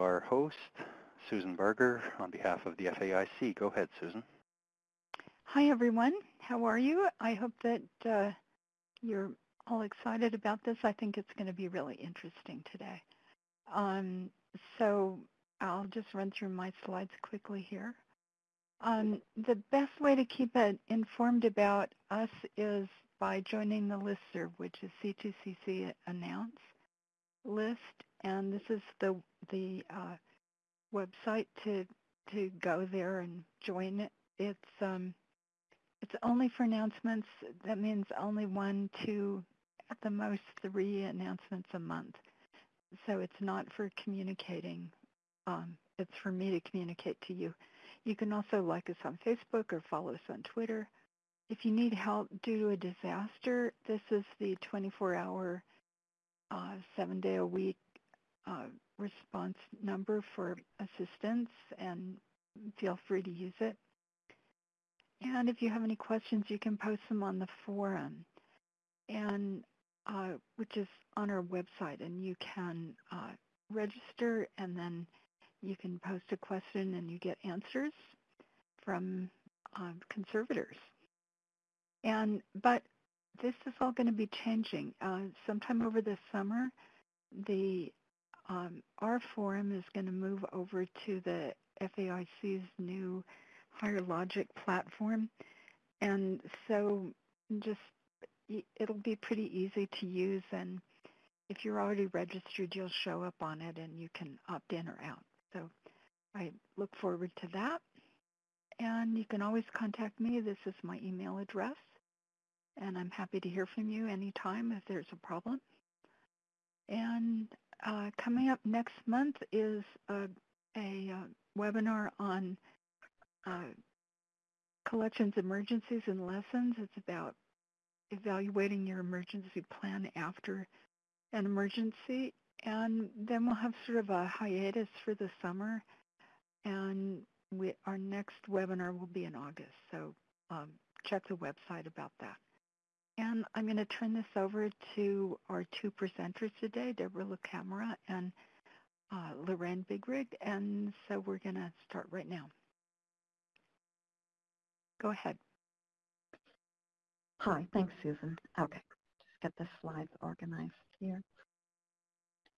our host, Susan Barger, on behalf of the FAIC. Go ahead, Susan. Hi, everyone. How are you? I hope that uh, you're all excited about this. I think it's going to be really interesting today. Um, so I'll just run through my slides quickly here. Um, the best way to keep it informed about us is by joining the listserv, which is C2CC Announce list, and this is the the uh, website to to go there and join it. It's um, it's only for announcements. That means only one, two, at the most three announcements a month. So it's not for communicating. Um, it's for me to communicate to you. You can also like us on Facebook or follow us on Twitter. If you need help due to a disaster, this is the 24-hour, uh, seven-day-a-week uh, response number for assistance, and feel free to use it. And if you have any questions, you can post them on the forum, and uh, which is on our website, and you can uh, register, and then you can post a question, and you get answers from uh, conservators. And but this is all going to be changing. Uh, sometime over the summer, the um, our forum is going to move over to the FAIC's new Higher Logic platform. And so just it'll be pretty easy to use and if you're already registered, you'll show up on it and you can opt in or out. So I look forward to that. And you can always contact me. This is my email address. And I'm happy to hear from you anytime if there's a problem. And uh, coming up next month is a, a uh, webinar on uh, collections emergencies and lessons. It's about evaluating your emergency plan after an emergency. And then we'll have sort of a hiatus for the summer. And we, our next webinar will be in August. So um, check the website about that. And I'm going to turn this over to our two presenters today, Deborah LaCamera and uh, Lorraine Bigrigg. And so we're going to start right now. Go ahead. Hi, thanks, Susan. Okay, just get the slides organized here.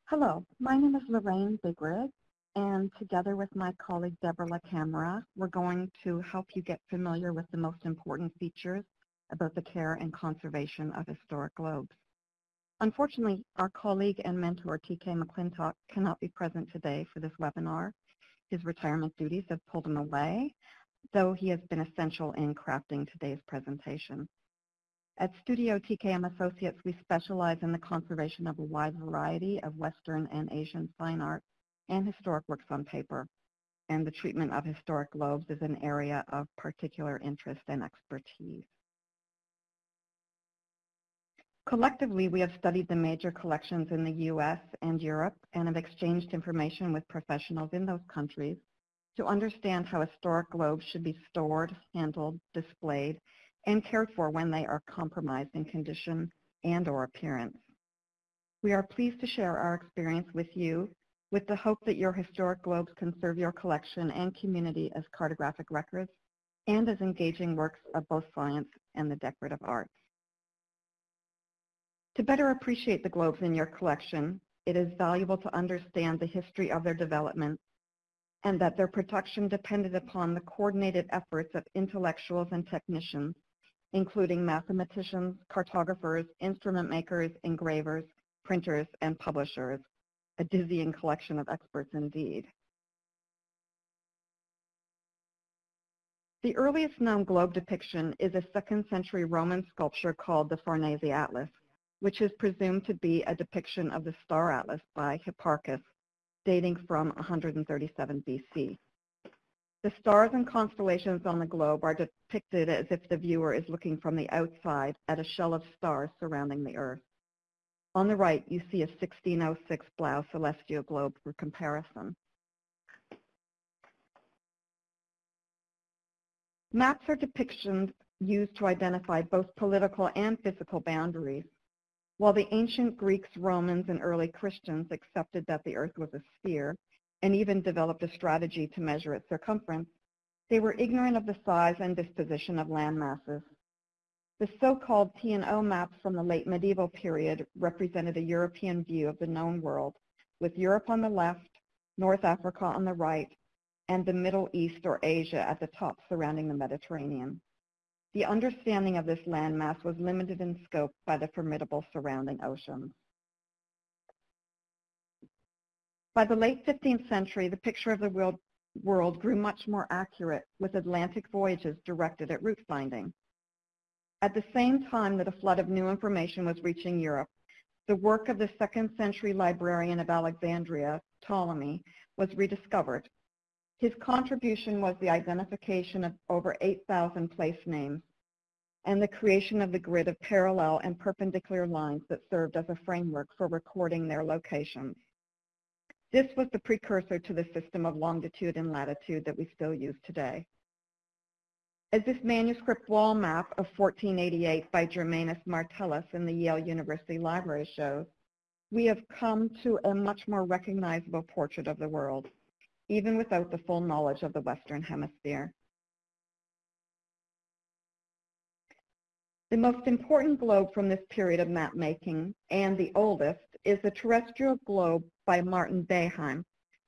Hello, my name is Lorraine Bigrigg, and together with my colleague Deborah LaCamera, we're going to help you get familiar with the most important features about the care and conservation of historic globes. Unfortunately, our colleague and mentor TK McClintock cannot be present today for this webinar. His retirement duties have pulled him away, though he has been essential in crafting today's presentation. At Studio TKM Associates, we specialize in the conservation of a wide variety of Western and Asian fine art and historic works on paper, and the treatment of historic globes is an area of particular interest and expertise. Collectively, we have studied the major collections in the U.S. and Europe and have exchanged information with professionals in those countries to understand how historic globes should be stored, handled, displayed, and cared for when they are compromised in condition and or appearance. We are pleased to share our experience with you with the hope that your historic globes can serve your collection and community as cartographic records and as engaging works of both science and the decorative arts. To better appreciate the globes in your collection, it is valuable to understand the history of their development and that their production depended upon the coordinated efforts of intellectuals and technicians, including mathematicians, cartographers, instrument makers, engravers, printers, and publishers, a dizzying collection of experts indeed. The earliest known globe depiction is a second century Roman sculpture called the Farnese Atlas, which is presumed to be a depiction of the Star Atlas by Hipparchus dating from 137 BC. The stars and constellations on the globe are depicted as if the viewer is looking from the outside at a shell of stars surrounding the Earth. On the right, you see a 1606 Blaeu celestial globe for comparison. Maps are depictions used to identify both political and physical boundaries. While the ancient Greeks, Romans, and early Christians accepted that the earth was a sphere, and even developed a strategy to measure its circumference, they were ignorant of the size and disposition of land masses. The so-called T&O maps from the late medieval period represented a European view of the known world, with Europe on the left, North Africa on the right, and the Middle East or Asia at the top surrounding the Mediterranean. The understanding of this landmass was limited in scope by the formidable surrounding oceans. By the late 15th century, the picture of the world, world grew much more accurate with Atlantic voyages directed at route finding. At the same time that a flood of new information was reaching Europe, the work of the second century librarian of Alexandria, Ptolemy, was rediscovered. His contribution was the identification of over 8,000 place names and the creation of the grid of parallel and perpendicular lines that served as a framework for recording their locations. This was the precursor to the system of longitude and latitude that we still use today. As this manuscript wall map of 1488 by Germanus Martellus in the Yale University Library shows, we have come to a much more recognizable portrait of the world, even without the full knowledge of the Western Hemisphere. The most important globe from this period of map making, and the oldest, is the terrestrial globe by Martin Behaim,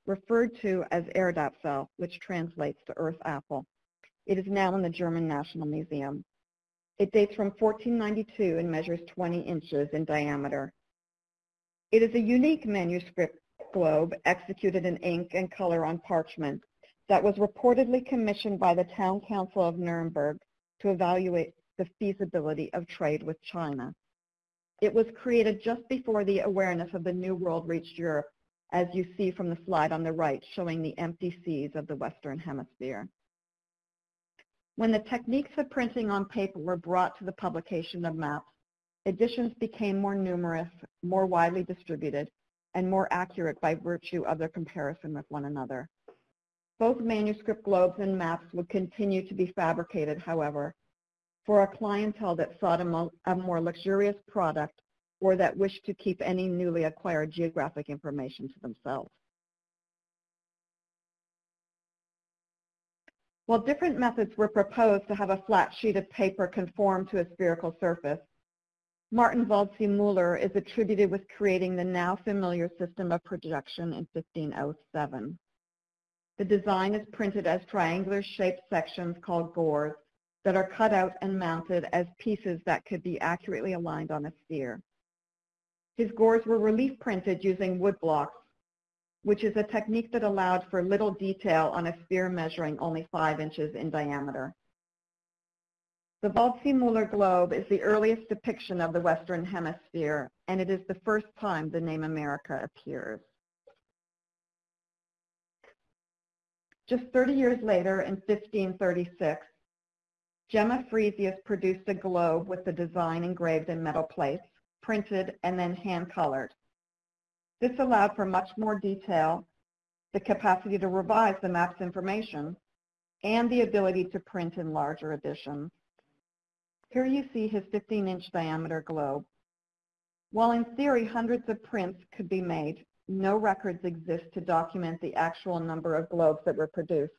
referred to as Erdapfel, which translates to Earth Apple. It is now in the German National Museum. It dates from 1492 and measures 20 inches in diameter. It is a unique manuscript globe executed in ink and color on parchment that was reportedly commissioned by the Town Council of Nuremberg to evaluate the feasibility of trade with China. It was created just before the awareness of the New World reached Europe, as you see from the slide on the right showing the empty seas of the Western Hemisphere. When the techniques of printing on paper were brought to the publication of maps, editions became more numerous, more widely distributed, and more accurate by virtue of their comparison with one another. Both manuscript globes and maps would continue to be fabricated, however, for a clientele that sought a, mo a more luxurious product or that wished to keep any newly acquired geographic information to themselves. While different methods were proposed to have a flat sheet of paper conform to a spherical surface, Martin Waldseemüller is attributed with creating the now familiar system of projection in 1507. The design is printed as triangular shaped sections called gores that are cut out and mounted as pieces that could be accurately aligned on a sphere. His gores were relief printed using wood blocks which is a technique that allowed for little detail on a sphere measuring only 5 inches in diameter. The Waldseemüller globe is the earliest depiction of the Western Hemisphere, and it is the first time the name America appears. Just 30 years later, in 1536, Gemma Frisius produced a globe with the design engraved in metal plates, printed, and then hand-colored. This allowed for much more detail, the capacity to revise the map's information, and the ability to print in larger editions. Here you see his 15-inch diameter globe. While in theory hundreds of prints could be made, no records exist to document the actual number of globes that were produced,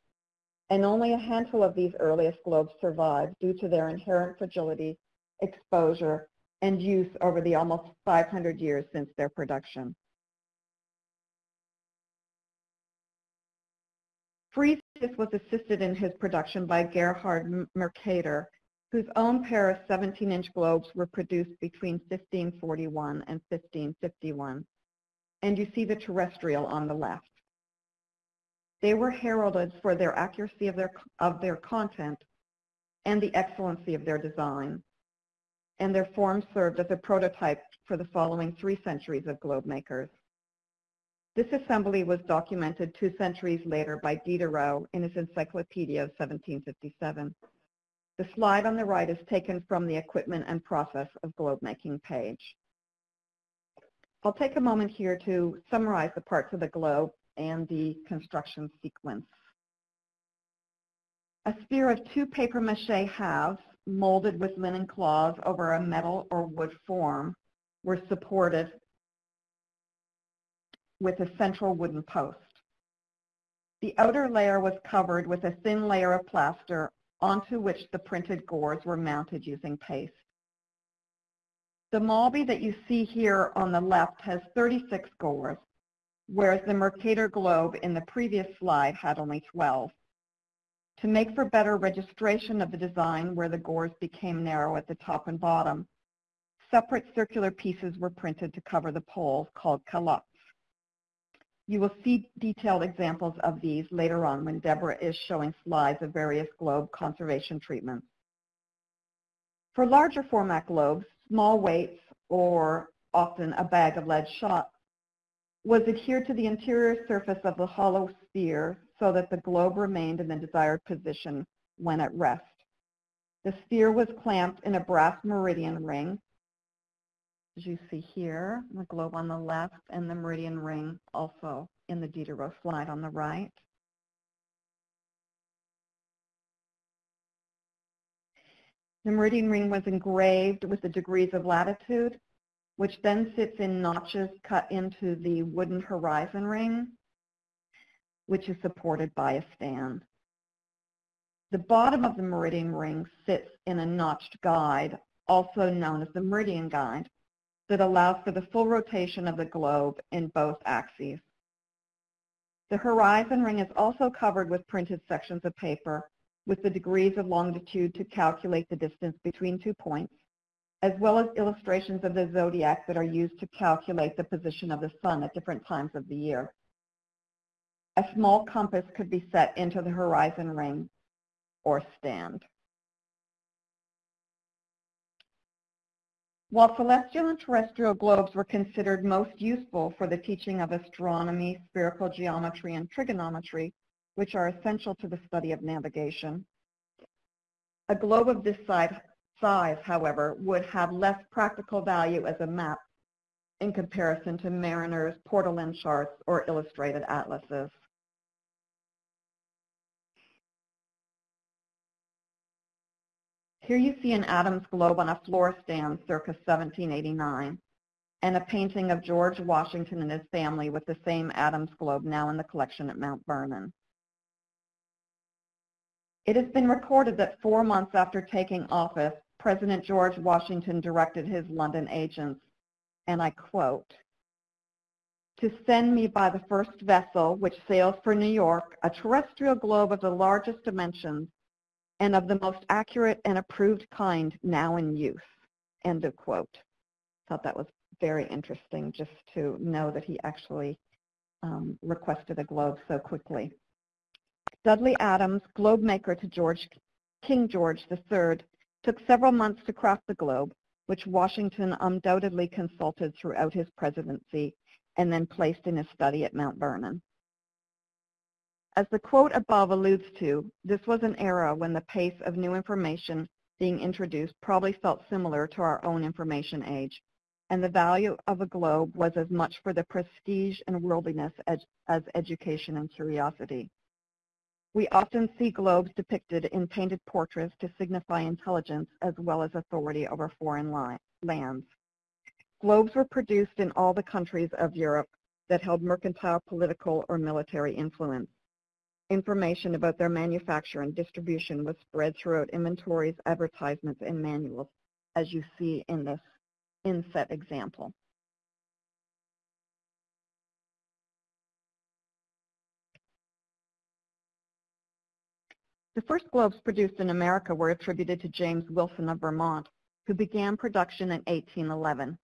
and only a handful of these earliest globes survive due to their inherent fragility, exposure, and use over the almost 500 years since their production. Frisius was assisted in his production by Gerhard Mercator, whose own pair of 17-inch globes were produced between 1541 and 1551. And you see the terrestrial on the left. They were heralded for their accuracy of their, of their content and the excellency of their design. And their form served as a prototype for the following three centuries of globe makers. This assembly was documented two centuries later by Diderot in his Encyclopedia of 1757. The slide on the right is taken from the equipment and process of globe making page. I'll take a moment here to summarize the parts of the globe and the construction sequence. A sphere of two papier-mâché halves molded with linen cloths over a metal or wood form were supported with a central wooden post. The outer layer was covered with a thin layer of plaster onto which the printed gores were mounted using paste. The Malby that you see here on the left has 36 gores, whereas the Mercator globe in the previous slide had only 12. To make for better registration of the design where the gores became narrow at the top and bottom, separate circular pieces were printed to cover the poles called calottes. You will see detailed examples of these later on when Deborah is showing slides of various globe conservation treatments. For larger format globes, small weights, or often a bag of lead shot, was adhered to the interior surface of the hollow sphere so that the globe remained in the desired position when at rest. The sphere was clamped in a brass meridian ring as you see here, the globe on the left and the meridian ring also in the Diderot slide on the right. The meridian ring was engraved with the degrees of latitude, which then sits in notches cut into the wooden horizon ring, which is supported by a stand. The bottom of the meridian ring sits in a notched guide, also known as the meridian guide, that allows for the full rotation of the globe in both axes. The horizon ring is also covered with printed sections of paper with the degrees of longitude to calculate the distance between two points, as well as illustrations of the zodiac that are used to calculate the position of the sun at different times of the year. A small compass could be set into the horizon ring or stand. While celestial and terrestrial globes were considered most useful for the teaching of astronomy, spherical geometry, and trigonometry, which are essential to the study of navigation, a globe of this size, however, would have less practical value as a map in comparison to mariners, portolan charts, or illustrated atlases. Here you see an Adams globe on a floor stand circa 1789 and a painting of George Washington and his family with the same Adams globe now in the collection at Mount Vernon. It has been recorded that four months after taking office, President George Washington directed his London agents, and I quote, to send me by the first vessel which sails for New York a terrestrial globe of the largest dimensions and of the most accurate and approved kind now in use, end of quote. Thought that was very interesting just to know that he actually um, requested a globe so quickly. Dudley Adams, globe maker to George, King George III, took several months to craft the globe, which Washington undoubtedly consulted throughout his presidency and then placed in his study at Mount Vernon. As the quote above alludes to, this was an era when the pace of new information being introduced probably felt similar to our own information age, and the value of a globe was as much for the prestige and worldliness as, as education and curiosity. We often see globes depicted in painted portraits to signify intelligence as well as authority over foreign lands. Globes were produced in all the countries of Europe that held mercantile, political, or military influence information about their manufacture and distribution was spread throughout inventories, advertisements, and manuals, as you see in this inset example. The first globes produced in America were attributed to James Wilson of Vermont, who began production in 1811.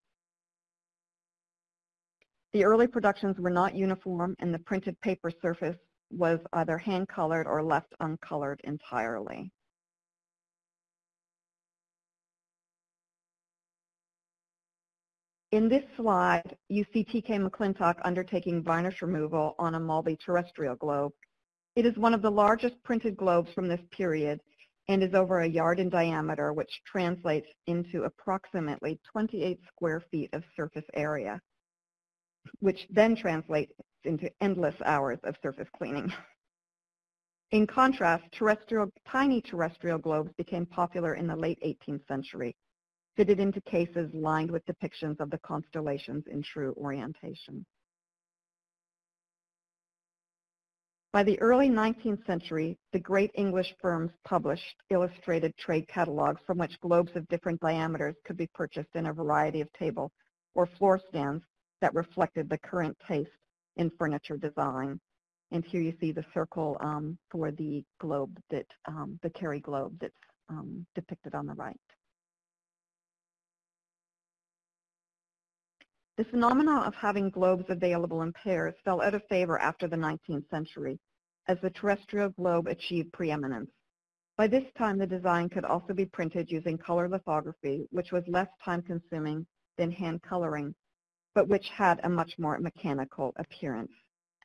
The early productions were not uniform and the printed paper surface was either hand-colored or left uncolored entirely. In this slide, you see T.K. McClintock undertaking varnish removal on a Malby terrestrial globe. It is one of the largest printed globes from this period and is over a yard in diameter, which translates into approximately 28 square feet of surface area, which then translates into endless hours of surface cleaning. In contrast, terrestrial, tiny terrestrial globes became popular in the late 18th century, fitted into cases lined with depictions of the constellations in true orientation. By the early 19th century, the great English firms published illustrated trade catalogs from which globes of different diameters could be purchased in a variety of table or floor stands that reflected the current taste in furniture design. And here you see the circle um, for the globe that, um, the Cary globe that's um, depicted on the right. The phenomenon of having globes available in pairs fell out of favor after the 19th century, as the terrestrial globe achieved preeminence. By this time, the design could also be printed using color lithography, which was less time-consuming than hand coloring, but which had a much more mechanical appearance,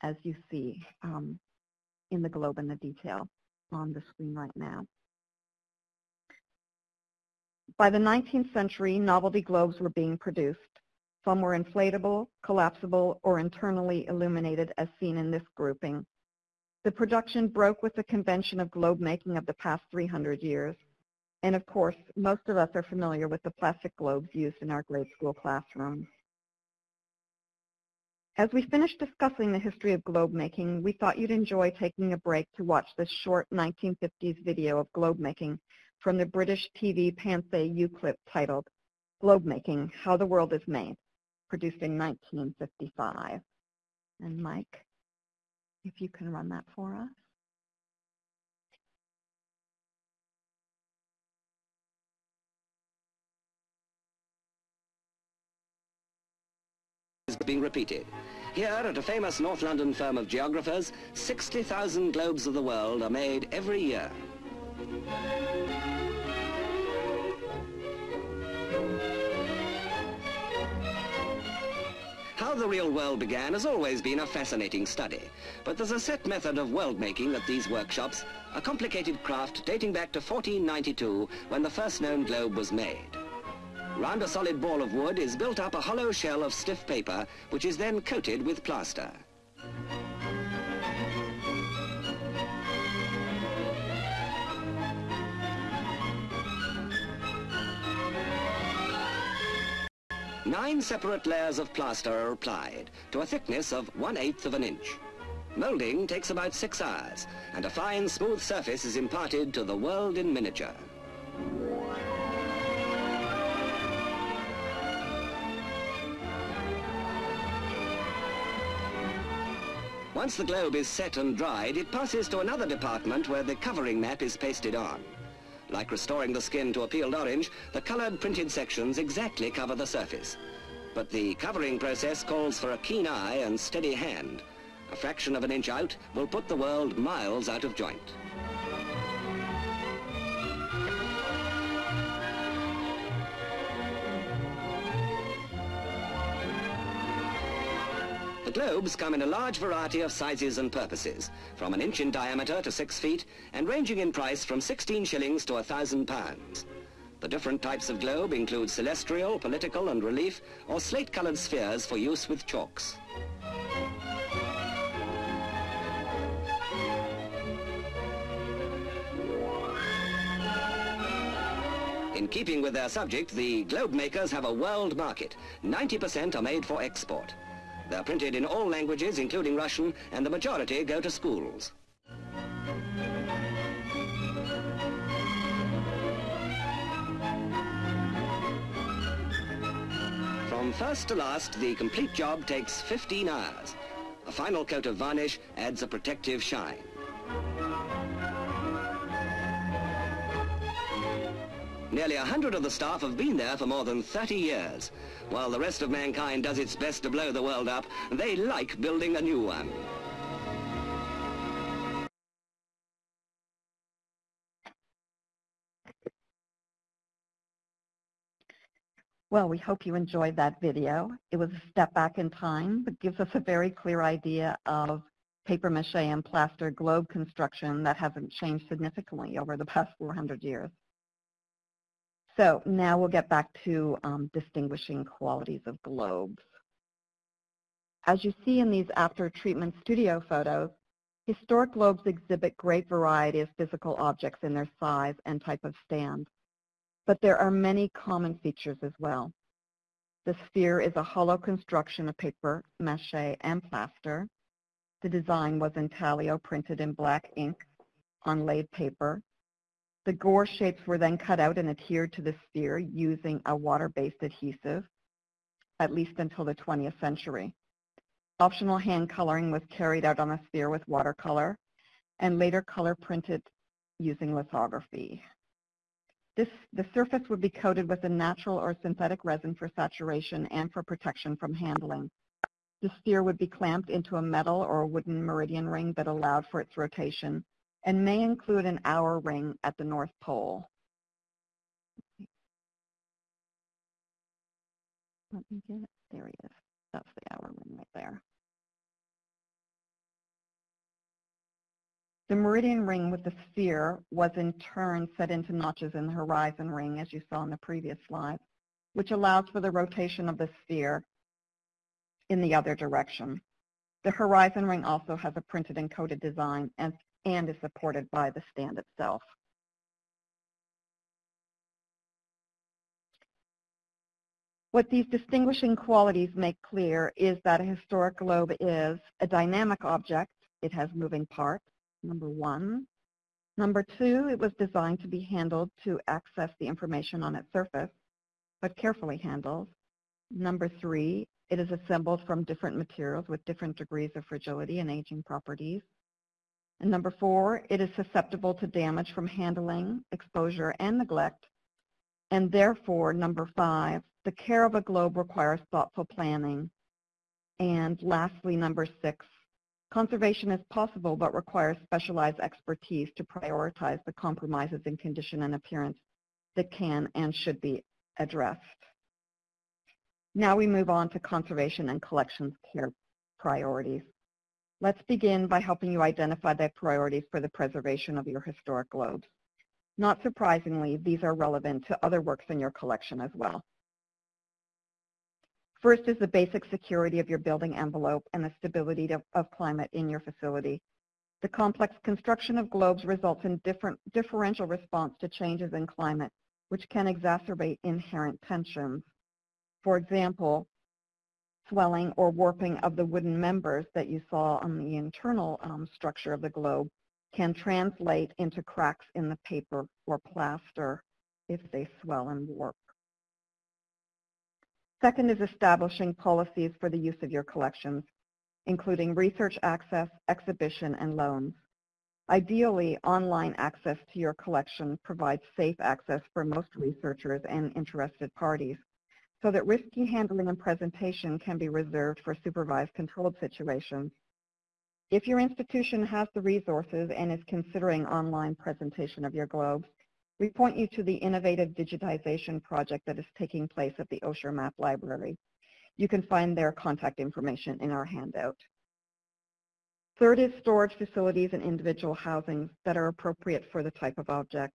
as you see um, in the globe in the detail on the screen right now. By the 19th century, novelty globes were being produced. Some were inflatable, collapsible, or internally illuminated as seen in this grouping. The production broke with the convention of globe making of the past 300 years. And of course, most of us are familiar with the plastic globes used in our grade school classrooms. As we finish discussing the history of globe making, we thought you'd enjoy taking a break to watch this short 1950s video of globe making from the British TV Pansay U-clip titled Globe Making, How the World is Made produced in 1955. And Mike, if you can run that for us. Is being repeated. Here at a famous North London firm of geographers, 60,000 globes of the world are made every year. How the real world began has always been a fascinating study. But there's a set method of world making at these workshops, a complicated craft dating back to 1492 when the first known globe was made. Round a solid ball of wood is built up a hollow shell of stiff paper, which is then coated with plaster. Nine separate layers of plaster are applied to a thickness of one-eighth of an inch. Moulding takes about six hours, and a fine, smooth surface is imparted to the world in miniature. Once the globe is set and dried, it passes to another department where the covering map is pasted on. Like restoring the skin to a peeled orange, the colored printed sections exactly cover the surface. But the covering process calls for a keen eye and steady hand. A fraction of an inch out will put the world miles out of joint. Globes come in a large variety of sizes and purposes, from an inch in diameter to six feet, and ranging in price from 16 shillings to a thousand pounds. The different types of globe include celestial, political and relief, or slate-colored spheres for use with chalks. In keeping with their subject, the globe makers have a world market. 90% are made for export. They're printed in all languages, including Russian, and the majority go to schools. From first to last, the complete job takes 15 hours. A final coat of varnish adds a protective shine. Nearly a hundred of the staff have been there for more than 30 years. While the rest of mankind does its best to blow the world up, they like building a new one. Well, we hope you enjoyed that video. It was a step back in time, but gives us a very clear idea of paper mache and plaster globe construction that hasn't changed significantly over the past 400 years. So now we'll get back to um, distinguishing qualities of globes. As you see in these after treatment studio photos, historic globes exhibit great variety of physical objects in their size and type of stand. But there are many common features as well. The sphere is a hollow construction of paper, mache, and plaster. The design was intaglio printed in black ink on laid paper. The gore shapes were then cut out and adhered to the sphere using a water-based adhesive, at least until the 20th century. Optional hand coloring was carried out on the sphere with watercolor, and later color printed using lithography. This, the surface would be coated with a natural or synthetic resin for saturation and for protection from handling. The sphere would be clamped into a metal or a wooden meridian ring that allowed for its rotation and may include an hour ring at the North Pole. Let me get it. There he is. That's the hour ring right there. The meridian ring with the sphere was in turn set into notches in the horizon ring, as you saw in the previous slide, which allows for the rotation of the sphere in the other direction. The horizon ring also has a printed and coated design and, and is supported by the stand itself. What these distinguishing qualities make clear is that a historic globe is a dynamic object. It has moving parts, number one. Number two, it was designed to be handled to access the information on its surface, but carefully handled. Number three, it is assembled from different materials with different degrees of fragility and aging properties. And number four, it is susceptible to damage from handling, exposure, and neglect. And therefore, number five, the care of a globe requires thoughtful planning. And lastly, number six, conservation is possible but requires specialized expertise to prioritize the compromises in condition and appearance that can and should be addressed. Now we move on to conservation and collections care priorities. Let's begin by helping you identify the priorities for the preservation of your historic globes. Not surprisingly, these are relevant to other works in your collection as well. First is the basic security of your building envelope and the stability of, of climate in your facility. The complex construction of globes results in different differential response to changes in climate, which can exacerbate inherent tensions. For example, swelling or warping of the wooden members that you saw on the internal um, structure of the globe can translate into cracks in the paper or plaster if they swell and warp. Second is establishing policies for the use of your collections, including research access, exhibition, and loans. Ideally, online access to your collection provides safe access for most researchers and interested parties so that risky handling and presentation can be reserved for supervised controlled situations. If your institution has the resources and is considering online presentation of your globes, we point you to the innovative digitization project that is taking place at the Osher Map Library. You can find their contact information in our handout. Third is storage facilities and individual housings that are appropriate for the type of object.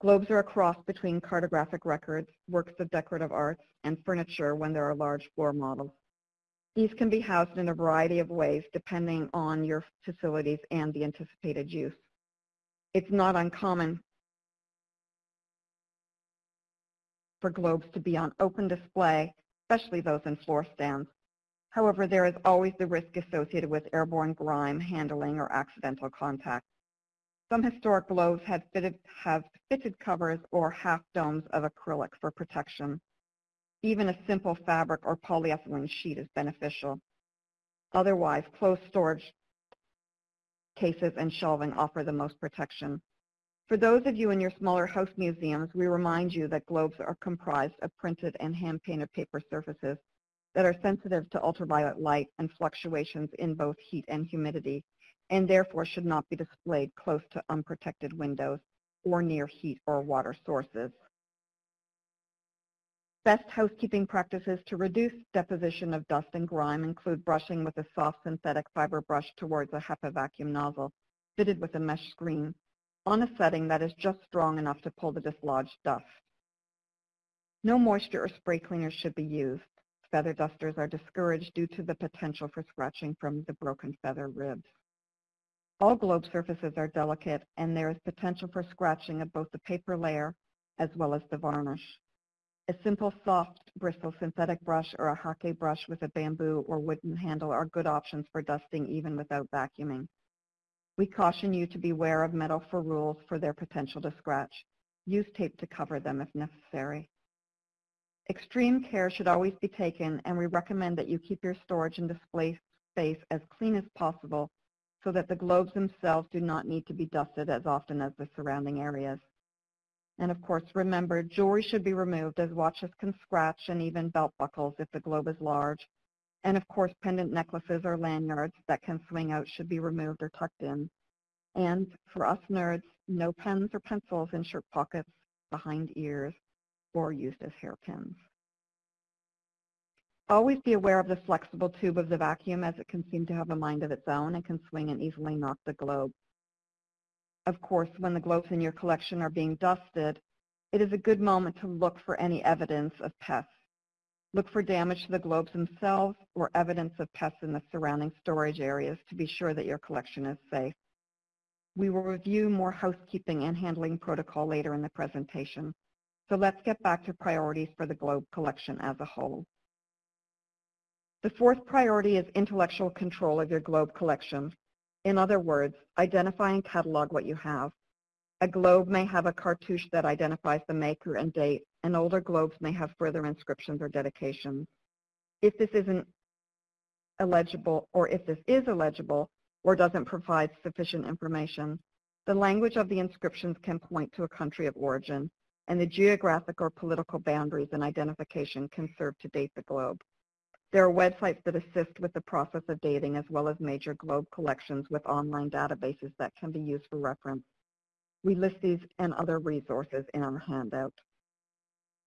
Globes are a cross between cartographic records, works of decorative arts, and furniture when there are large floor models. These can be housed in a variety of ways depending on your facilities and the anticipated use. It's not uncommon for globes to be on open display, especially those in floor stands. However, there is always the risk associated with airborne grime handling or accidental contact. Some historic globes have fitted, have fitted covers or half domes of acrylic for protection. Even a simple fabric or polyethylene sheet is beneficial. Otherwise, closed storage cases and shelving offer the most protection. For those of you in your smaller house museums, we remind you that globes are comprised of printed and hand-painted paper surfaces that are sensitive to ultraviolet light and fluctuations in both heat and humidity, and therefore should not be displayed close to unprotected windows or near heat or water sources. Best housekeeping practices to reduce deposition of dust and grime include brushing with a soft synthetic fiber brush towards a HEPA vacuum nozzle fitted with a mesh screen on a setting that is just strong enough to pull the dislodged dust. No moisture or spray cleaners should be used. Feather dusters are discouraged due to the potential for scratching from the broken feather ribs. All globe surfaces are delicate and there is potential for scratching of both the paper layer as well as the varnish. A simple soft bristle synthetic brush or a hake brush with a bamboo or wooden handle are good options for dusting even without vacuuming. We caution you to beware of metal ferrules for their potential to scratch. Use tape to cover them if necessary. Extreme care should always be taken, and we recommend that you keep your storage and display space as clean as possible so that the globes themselves do not need to be dusted as often as the surrounding areas. And of course, remember, jewelry should be removed as watches can scratch and even belt buckles if the globe is large. And of course, pendant necklaces or lanyards that can swing out should be removed or tucked in. And for us nerds, no pens or pencils in shirt pockets, behind ears, or used as hairpins. Always be aware of the flexible tube of the vacuum as it can seem to have a mind of its own and can swing and easily knock the globe. Of course, when the globes in your collection are being dusted, it is a good moment to look for any evidence of pests. Look for damage to the globes themselves or evidence of pests in the surrounding storage areas to be sure that your collection is safe. We will review more housekeeping and handling protocol later in the presentation. So let's get back to priorities for the globe collection as a whole. The fourth priority is intellectual control of your globe collection. In other words, identify and catalog what you have. A globe may have a cartouche that identifies the maker and date, and older globes may have further inscriptions or dedications. If this isn't illegible, or if this is illegible, or doesn't provide sufficient information, the language of the inscriptions can point to a country of origin, and the geographic or political boundaries and identification can serve to date the globe. There are websites that assist with the process of dating as well as major globe collections with online databases that can be used for reference. We list these and other resources in our handout.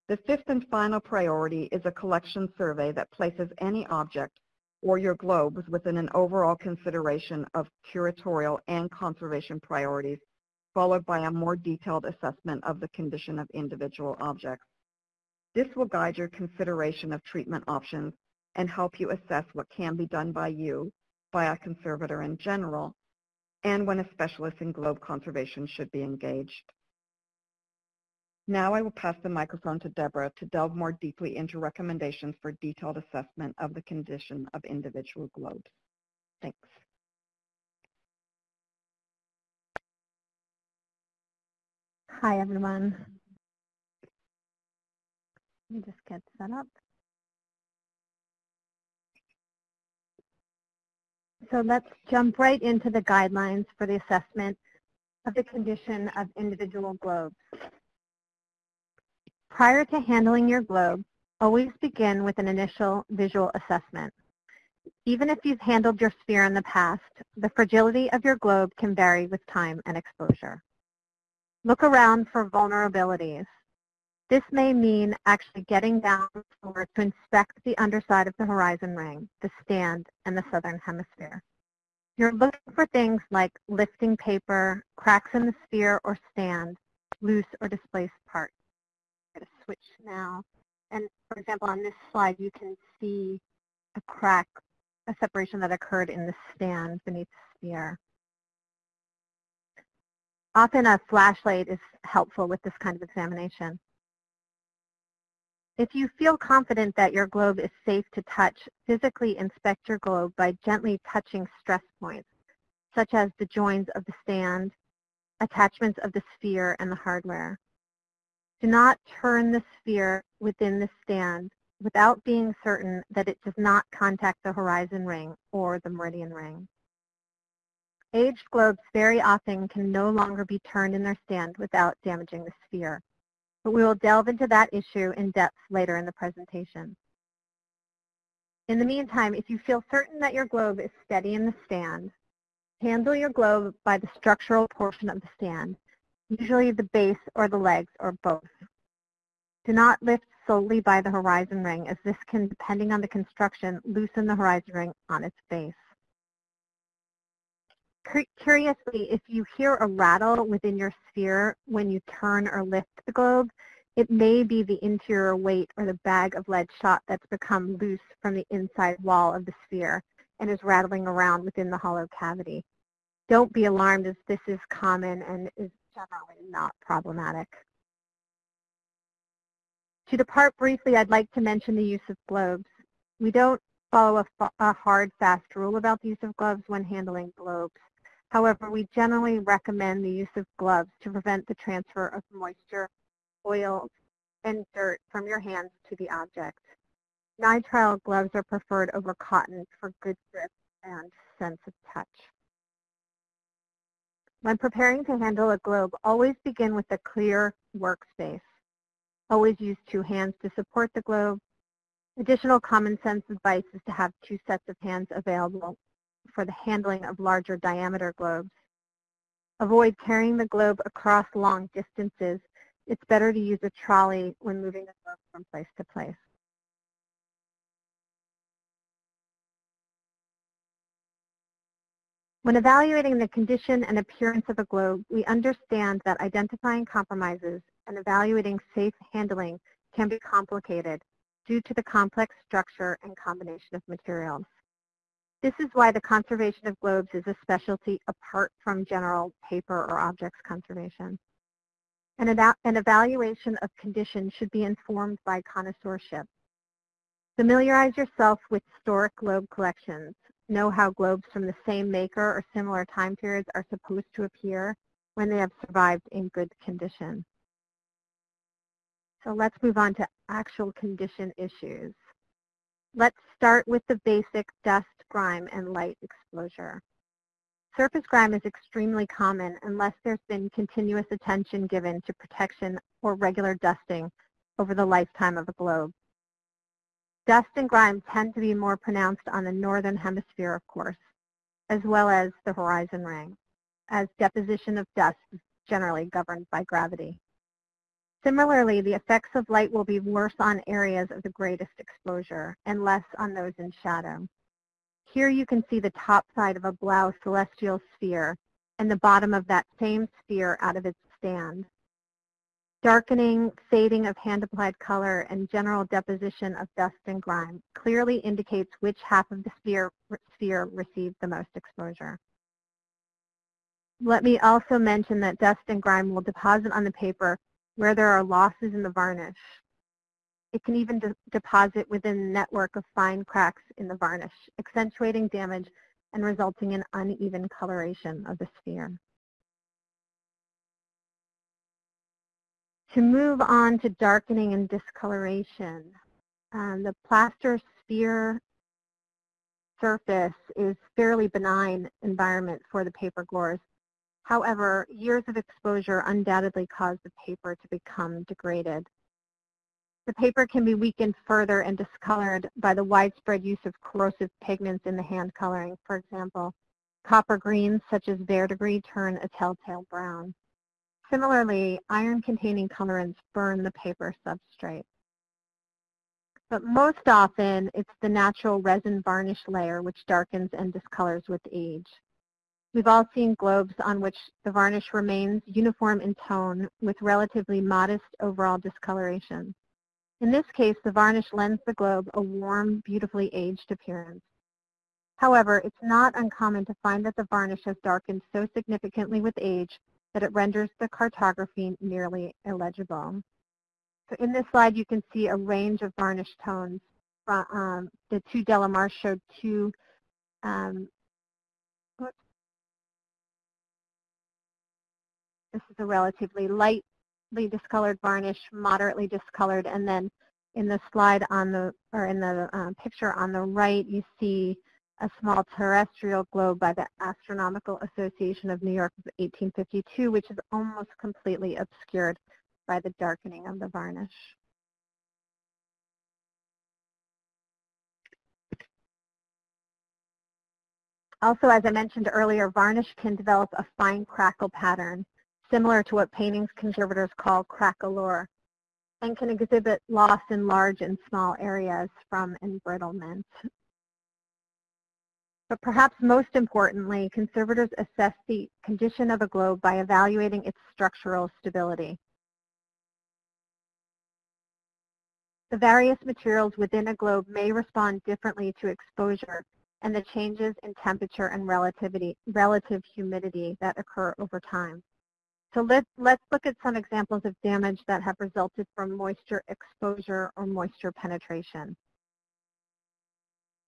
The fifth and final priority is a collection survey that places any object or your globes within an overall consideration of curatorial and conservation priorities followed by a more detailed assessment of the condition of individual objects. This will guide your consideration of treatment options and help you assess what can be done by you, by a conservator in general, and when a specialist in globe conservation should be engaged. Now I will pass the microphone to Deborah to delve more deeply into recommendations for detailed assessment of the condition of individual globes. Thanks. Hi, everyone. Let me just get set up. So let's jump right into the guidelines for the assessment of the condition of individual globes. Prior to handling your globe, always begin with an initial visual assessment. Even if you've handled your sphere in the past, the fragility of your globe can vary with time and exposure. Look around for vulnerabilities. This may mean actually getting down to inspect the underside of the horizon ring, the stand, and the southern hemisphere. You're looking for things like lifting paper, cracks in the sphere or stand, loose or displaced parts. I'm going to switch now. And for example, on this slide, you can see a crack, a separation that occurred in the stand beneath the sphere. Often a flashlight is helpful with this kind of examination. If you feel confident that your globe is safe to touch, physically inspect your globe by gently touching stress points, such as the joins of the stand, attachments of the sphere, and the hardware. Do not turn the sphere within the stand without being certain that it does not contact the horizon ring or the meridian ring. Aged globes very often can no longer be turned in their stand without damaging the sphere, but we will delve into that issue in depth later in the presentation. In the meantime, if you feel certain that your globe is steady in the stand, handle your globe by the structural portion of the stand, usually the base or the legs or both. Do not lift solely by the horizon ring as this can, depending on the construction, loosen the horizon ring on its base curiously, if you hear a rattle within your sphere when you turn or lift the globe, it may be the interior weight or the bag of lead shot that's become loose from the inside wall of the sphere and is rattling around within the hollow cavity. Don't be alarmed as this is common and is generally not problematic. To depart briefly, I'd like to mention the use of globes. We don't follow a, a hard, fast rule about the use of gloves when handling globes. However, we generally recommend the use of gloves to prevent the transfer of moisture, oils, and dirt from your hands to the object. Nitrile gloves are preferred over cotton for good grip and sense of touch. When preparing to handle a globe, always begin with a clear workspace. Always use two hands to support the globe. Additional common sense advice is to have two sets of hands available for the handling of larger diameter globes. Avoid carrying the globe across long distances. It's better to use a trolley when moving the globe from place to place. When evaluating the condition and appearance of a globe, we understand that identifying compromises and evaluating safe handling can be complicated due to the complex structure and combination of materials. This is why the conservation of globes is a specialty apart from general paper or objects conservation. An, an evaluation of condition should be informed by connoisseurship. Familiarize yourself with historic globe collections know how globes from the same maker or similar time periods are supposed to appear when they have survived in good condition. So let's move on to actual condition issues. Let's start with the basic dust, grime, and light exposure. Surface grime is extremely common unless there's been continuous attention given to protection or regular dusting over the lifetime of a globe. Dust and grime tend to be more pronounced on the northern hemisphere, of course, as well as the horizon ring, as deposition of dust is generally governed by gravity. Similarly, the effects of light will be worse on areas of the greatest exposure and less on those in shadow. Here you can see the top side of a Blaeu celestial sphere and the bottom of that same sphere out of its stand. Darkening, fading of hand-applied color, and general deposition of dust and grime clearly indicates which half of the sphere, sphere received the most exposure. Let me also mention that dust and grime will deposit on the paper where there are losses in the varnish. It can even de deposit within network of fine cracks in the varnish, accentuating damage and resulting in uneven coloration of the sphere. To move on to darkening and discoloration, um, the plaster sphere surface is fairly benign environment for the paper gores. However, years of exposure undoubtedly cause the paper to become degraded. The paper can be weakened further and discolored by the widespread use of corrosive pigments in the hand coloring. For example, copper greens such as verdigris turn a telltale brown. Similarly, iron-containing colorants burn the paper substrate. But most often, it's the natural resin varnish layer which darkens and discolors with age. We've all seen globes on which the varnish remains uniform in tone with relatively modest overall discoloration. In this case, the varnish lends the globe a warm, beautifully aged appearance. However, it's not uncommon to find that the varnish has darkened so significantly with age that it renders the cartography nearly illegible. So in this slide, you can see a range of varnish tones. Um, the two Delamar showed two um, this is a relatively lightly discolored varnish, moderately discolored, and then in the slide on the, or in the uh, picture on the right, you see a small terrestrial globe by the Astronomical Association of New York of 1852, which is almost completely obscured by the darkening of the varnish. Also, as I mentioned earlier, varnish can develop a fine crackle pattern, similar to what paintings conservators call craquelure, and can exhibit loss in large and small areas from embrittlement. But perhaps most importantly, conservators assess the condition of a globe by evaluating its structural stability. The various materials within a globe may respond differently to exposure and the changes in temperature and relativity, relative humidity that occur over time. So let, let's look at some examples of damage that have resulted from moisture exposure or moisture penetration.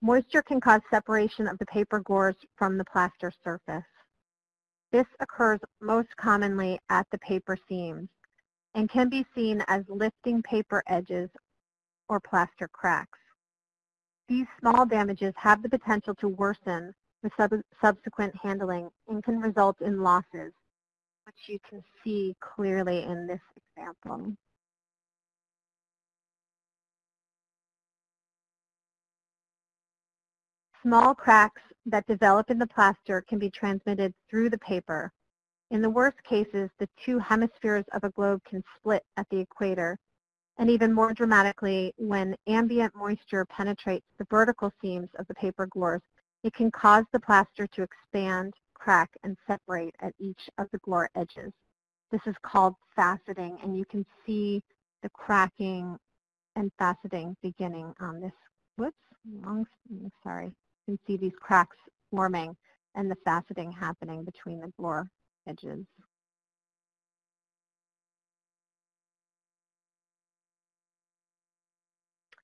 Moisture can cause separation of the paper gores from the plaster surface. This occurs most commonly at the paper seams and can be seen as lifting paper edges or plaster cracks. These small damages have the potential to worsen with sub subsequent handling and can result in losses, which you can see clearly in this example. Small cracks that develop in the plaster can be transmitted through the paper. In the worst cases, the two hemispheres of a globe can split at the equator, and even more dramatically, when ambient moisture penetrates the vertical seams of the paper gores, it can cause the plaster to expand, crack, and separate at each of the gore edges. This is called faceting, and you can see the cracking and faceting beginning on this. Whoops, wrong, mm, sorry. You can see these cracks forming and the faceting happening between the gore edges.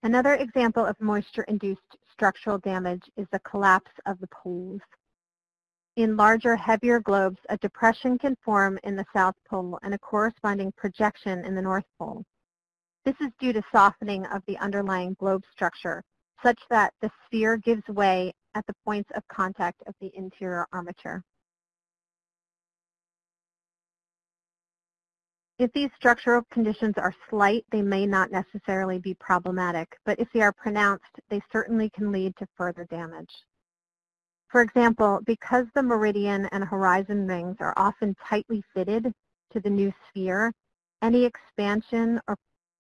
Another example of moisture-induced structural damage is the collapse of the poles. In larger, heavier globes, a depression can form in the South Pole and a corresponding projection in the North Pole. This is due to softening of the underlying globe structure, such that the sphere gives way at the points of contact of the interior armature. If these structural conditions are slight, they may not necessarily be problematic, but if they are pronounced, they certainly can lead to further damage. For example, because the meridian and horizon rings are often tightly fitted to the new sphere, any expansion or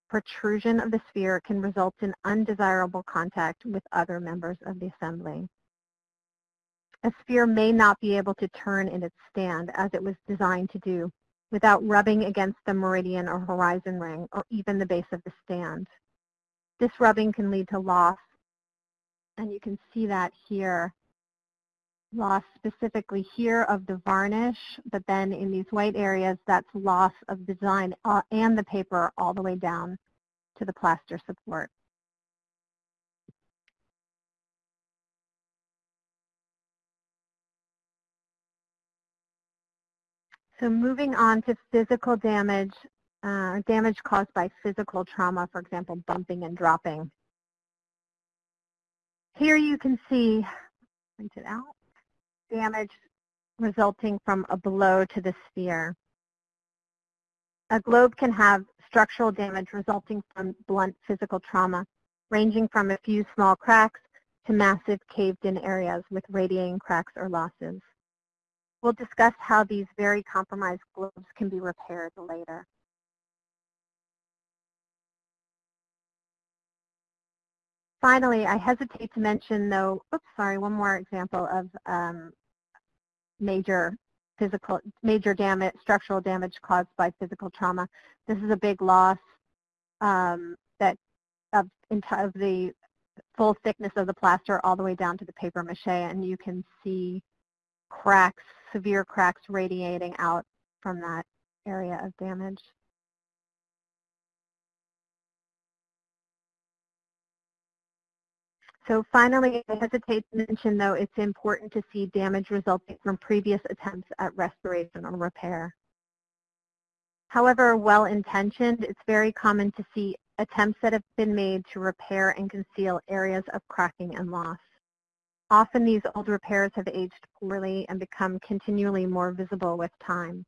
protrusion of the sphere can result in undesirable contact with other members of the assembly. A sphere may not be able to turn in its stand as it was designed to do without rubbing against the meridian or horizon ring or even the base of the stand. This rubbing can lead to loss, and you can see that here. Loss specifically here of the varnish, but then in these white areas, that's loss of design uh, and the paper all the way down to the plaster support. So moving on to physical damage, uh, damage caused by physical trauma, for example, bumping and dropping. Here you can see, print it out, damage resulting from a blow to the sphere. A globe can have structural damage resulting from blunt physical trauma, ranging from a few small cracks to massive caved-in areas with radiating cracks or losses. We'll discuss how these very compromised globes can be repaired later. Finally, I hesitate to mention though, oops, sorry, one more example of um, major physical, major damage, structural damage caused by physical trauma. This is a big loss um, that of, of the full thickness of the plaster all the way down to the paper mache, and you can see cracks severe cracks radiating out from that area of damage. So finally, I hesitate to mention, though, it's important to see damage resulting from previous attempts at restoration or repair. However well-intentioned, it's very common to see attempts that have been made to repair and conceal areas of cracking and loss. Often these old repairs have aged poorly and become continually more visible with time.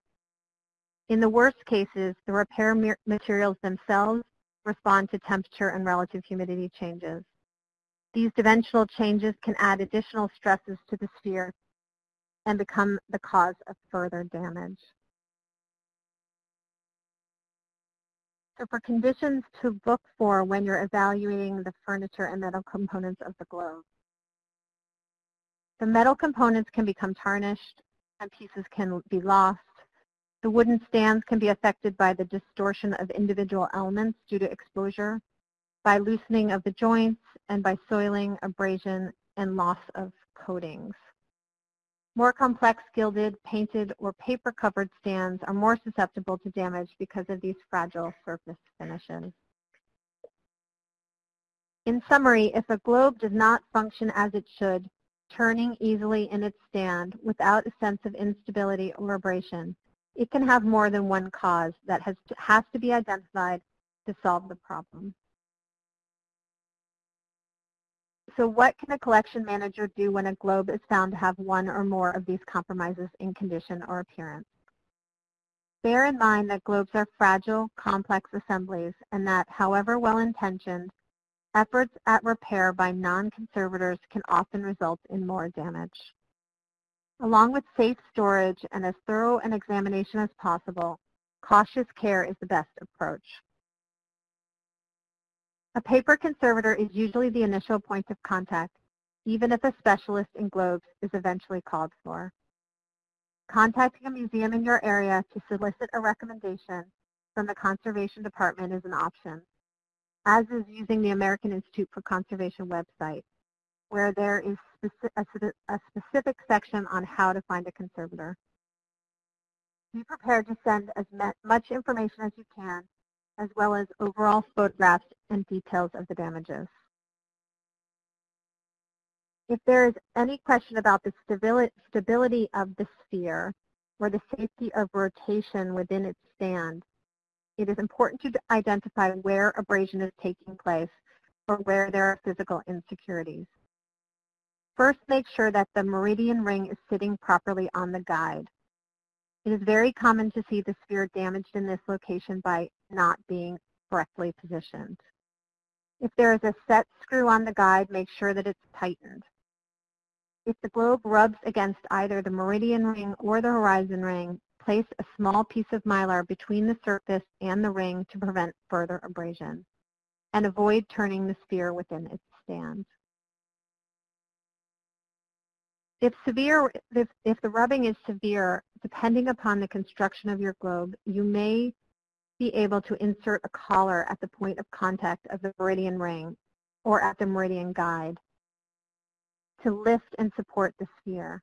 In the worst cases, the repair materials themselves respond to temperature and relative humidity changes. These dimensional changes can add additional stresses to the sphere and become the cause of further damage. So for conditions to look for when you're evaluating the furniture and metal components of the globe, the metal components can become tarnished and pieces can be lost. The wooden stands can be affected by the distortion of individual elements due to exposure, by loosening of the joints, and by soiling, abrasion, and loss of coatings. More complex gilded, painted, or paper-covered stands are more susceptible to damage because of these fragile surface finishes. In summary, if a globe does not function as it should, turning easily in its stand without a sense of instability or abrasion, it can have more than one cause that has to, has to be identified to solve the problem. So what can a collection manager do when a globe is found to have one or more of these compromises in condition or appearance? Bear in mind that globes are fragile, complex assemblies and that, however well-intentioned, efforts at repair by non-conservators can often result in more damage. Along with safe storage and as thorough an examination as possible, cautious care is the best approach. A paper conservator is usually the initial point of contact, even if a specialist in globes is eventually called for. Contacting a museum in your area to solicit a recommendation from the Conservation Department is an option, as is using the American Institute for Conservation website, where there is a specific section on how to find a conservator. Be prepared to send as much information as you can as well as overall photographs and details of the damages. If there is any question about the stability of the sphere or the safety of rotation within its stand, it is important to identify where abrasion is taking place or where there are physical insecurities. First, make sure that the meridian ring is sitting properly on the guide. It is very common to see the sphere damaged in this location by not being correctly positioned. If there is a set screw on the guide, make sure that it's tightened. If the globe rubs against either the meridian ring or the horizon ring, place a small piece of mylar between the surface and the ring to prevent further abrasion, and avoid turning the sphere within its stand. If severe, if, if the rubbing is severe, depending upon the construction of your globe, you may be able to insert a collar at the point of contact of the meridian ring or at the meridian guide to lift and support the sphere.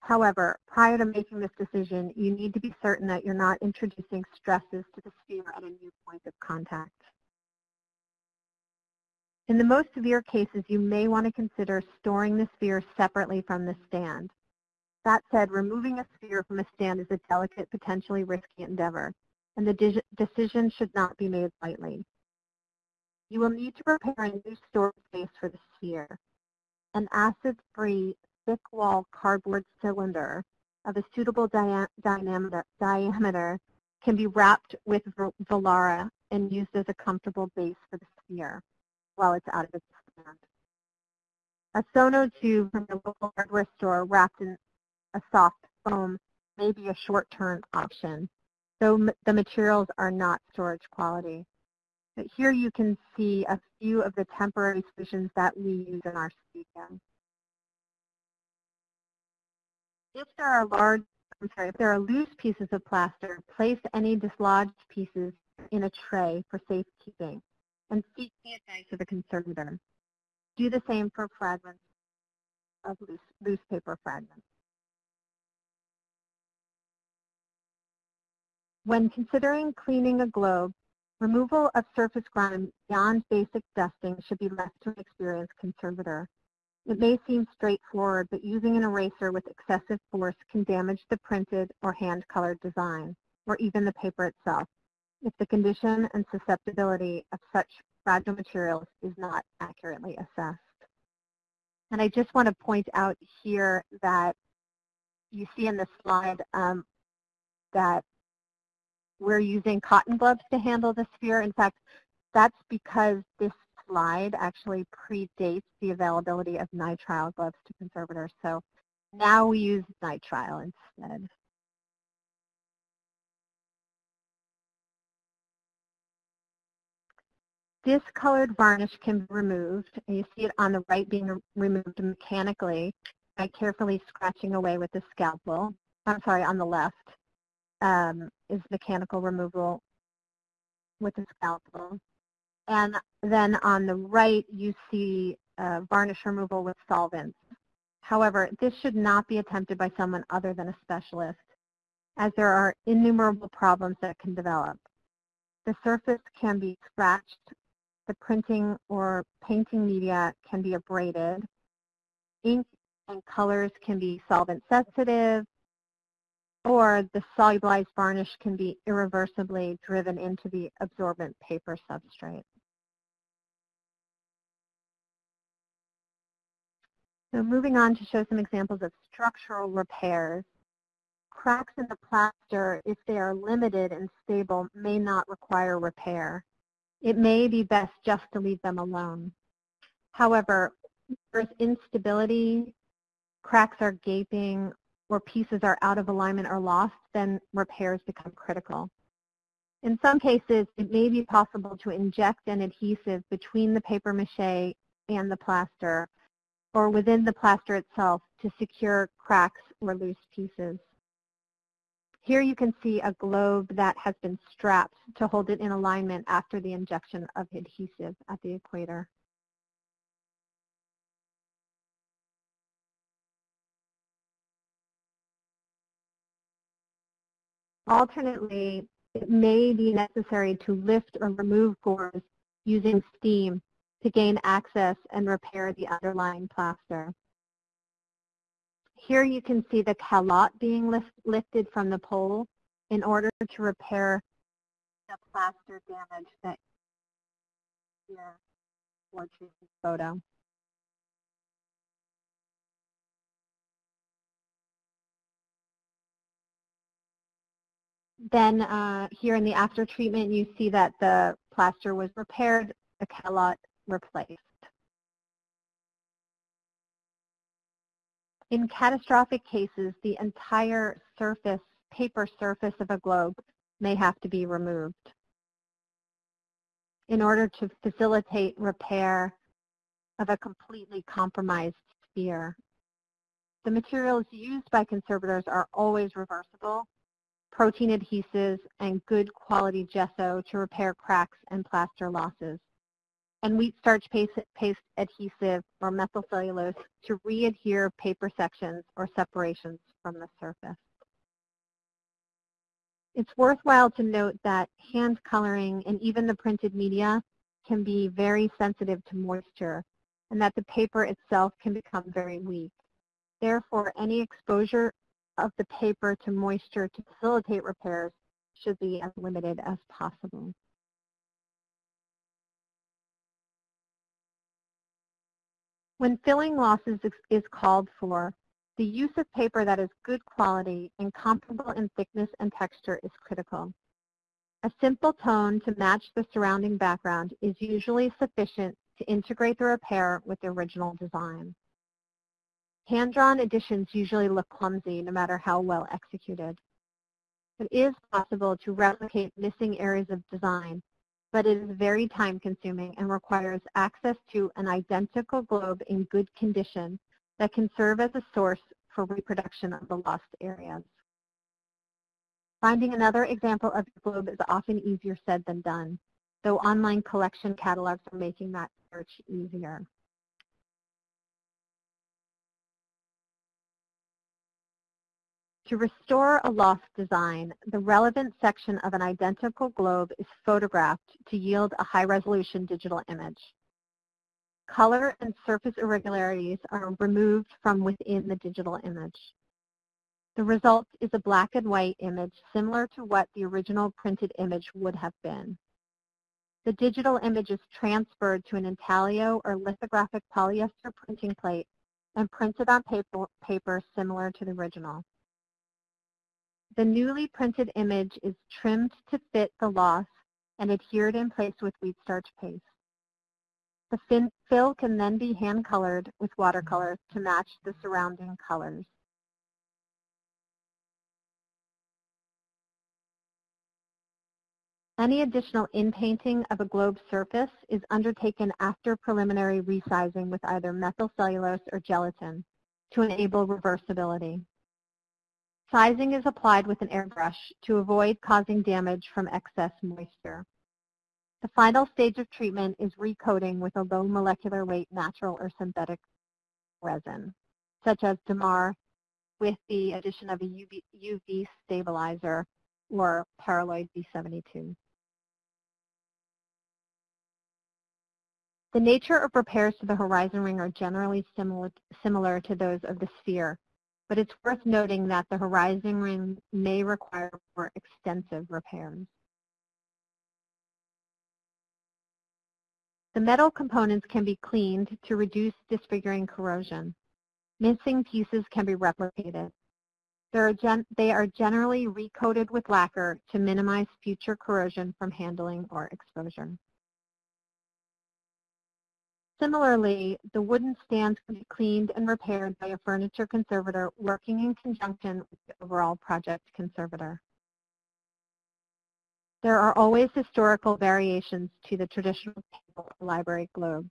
However, prior to making this decision, you need to be certain that you're not introducing stresses to the sphere at a new point of contact. In the most severe cases, you may want to consider storing the sphere separately from the stand. That said, removing a sphere from a stand is a delicate, potentially risky endeavor, and the de decision should not be made lightly. You will need to prepare a new storage space for the sphere. An acid-free, thick-wall cardboard cylinder of a suitable dia diameter, can be wrapped with Volara and used as a comfortable base for the sphere while it's out of its stand. A sono tube from your local hardware store wrapped in a soft foam may be a short-term option, though the materials are not storage quality. But here you can see a few of the temporary solutions that we use in our studio. If there are large, I'm sorry, if there are loose pieces of plaster, place any dislodged pieces in a tray for safekeeping and seek the advice of a conservator. Do the same for fragments of loose, loose paper fragments. When considering cleaning a globe, removal of surface grime beyond basic dusting should be left to an experienced conservator. It may seem straightforward, but using an eraser with excessive force can damage the printed or hand-colored design, or even the paper itself if the condition and susceptibility of such fragile materials is not accurately assessed. And I just want to point out here that you see in the slide um, that we're using cotton gloves to handle the sphere. In fact, that's because this slide actually predates the availability of nitrile gloves to conservators. So now we use nitrile instead. discolored varnish can be removed, and you see it on the right being removed mechanically by carefully scratching away with the scalpel. I'm sorry, on the left um, is mechanical removal with the scalpel. And then on the right, you see uh, varnish removal with solvents. However, this should not be attempted by someone other than a specialist, as there are innumerable problems that can develop. The surface can be scratched, the printing or painting media can be abraded, ink and colors can be solvent sensitive, or the solubilized varnish can be irreversibly driven into the absorbent paper substrate. So moving on to show some examples of structural repairs. Cracks in the plaster, if they are limited and stable, may not require repair. It may be best just to leave them alone. However, there's instability, cracks are gaping, or pieces are out of alignment or lost, then repairs become critical. In some cases, it may be possible to inject an adhesive between the paper mache and the plaster or within the plaster itself to secure cracks or loose pieces. Here you can see a globe that has been strapped to hold it in alignment after the injection of adhesive at the equator. Alternately, it may be necessary to lift or remove gores using steam to gain access and repair the underlying plaster. Here you can see the calotte being lift, lifted from the pole in order to repair the plaster damage that here photo. Then uh, here in the after treatment, you see that the plaster was repaired, the calotte replaced. In catastrophic cases, the entire surface, paper surface of a globe may have to be removed in order to facilitate repair of a completely compromised sphere. The materials used by conservators are always reversible, protein adhesives, and good quality gesso to repair cracks and plaster losses and wheat starch paste, paste adhesive or methyl cellulose to re-adhere paper sections or separations from the surface. It's worthwhile to note that hand coloring and even the printed media can be very sensitive to moisture and that the paper itself can become very weak. Therefore, any exposure of the paper to moisture to facilitate repairs should be as limited as possible. When filling losses is called for, the use of paper that is good quality and comparable in thickness and texture is critical. A simple tone to match the surrounding background is usually sufficient to integrate the repair with the original design. Hand-drawn additions usually look clumsy no matter how well executed. It is possible to replicate missing areas of design but it is very time consuming and requires access to an identical globe in good condition that can serve as a source for reproduction of the lost areas. Finding another example of the globe is often easier said than done, though online collection catalogs are making that search easier. To restore a lost design, the relevant section of an identical globe is photographed to yield a high-resolution digital image. Color and surface irregularities are removed from within the digital image. The result is a black and white image similar to what the original printed image would have been. The digital image is transferred to an intaglio or lithographic polyester printing plate and printed on paper, paper similar to the original. The newly printed image is trimmed to fit the loss and adhered in place with wheat starch paste. The fill can then be hand colored with watercolor to match the surrounding colors. Any additional inpainting of a globe surface is undertaken after preliminary resizing with either methyl cellulose or gelatin to enable reversibility. Sizing is applied with an airbrush to avoid causing damage from excess moisture. The final stage of treatment is recoating with a low molecular weight natural or synthetic resin. such as dammar, with the addition of a UV, UV stabilizer or paraloid B72. The nature of repairs to the horizon ring are generally similar, similar to those of the sphere, but it's worth noting that the horizon ring may require more extensive repairs. The metal components can be cleaned to reduce disfiguring corrosion. Missing pieces can be replicated. Are they are generally recoated with lacquer to minimize future corrosion from handling or exposure. Similarly, the wooden stands can be cleaned and repaired by a furniture conservator working in conjunction with the overall project conservator. There are always historical variations to the traditional table library globe.